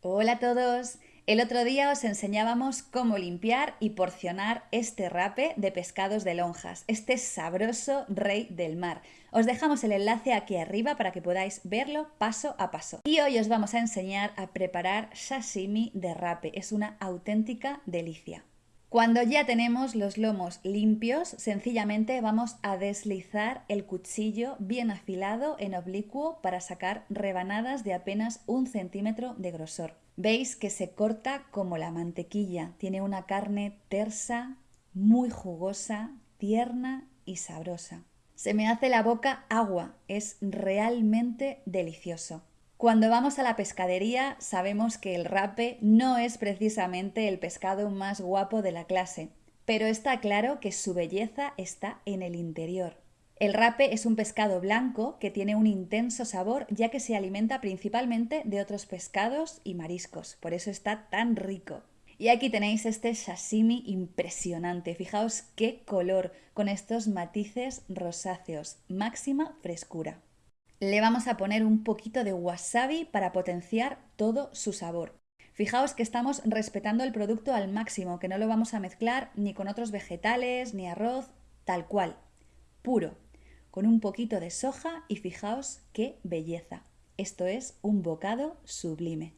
Hola a todos. El otro día os enseñábamos cómo limpiar y porcionar este rape de pescados de lonjas, este sabroso rey del mar. Os dejamos el enlace aquí arriba para que podáis verlo paso a paso. Y hoy os vamos a enseñar a preparar sashimi de rape. Es una auténtica delicia. Cuando ya tenemos los lomos limpios, sencillamente vamos a deslizar el cuchillo bien afilado en oblicuo para sacar rebanadas de apenas un centímetro de grosor. Veis que se corta como la mantequilla, tiene una carne tersa, muy jugosa, tierna y sabrosa. Se me hace la boca agua, es realmente delicioso. Cuando vamos a la pescadería sabemos que el rape no es precisamente el pescado más guapo de la clase, pero está claro que su belleza está en el interior. El rape es un pescado blanco que tiene un intenso sabor ya que se alimenta principalmente de otros pescados y mariscos, por eso está tan rico. Y aquí tenéis este sashimi impresionante, fijaos qué color, con estos matices rosáceos, máxima frescura. Le vamos a poner un poquito de wasabi para potenciar todo su sabor. Fijaos que estamos respetando el producto al máximo, que no lo vamos a mezclar ni con otros vegetales, ni arroz, tal cual, puro, con un poquito de soja y fijaos qué belleza. Esto es un bocado sublime.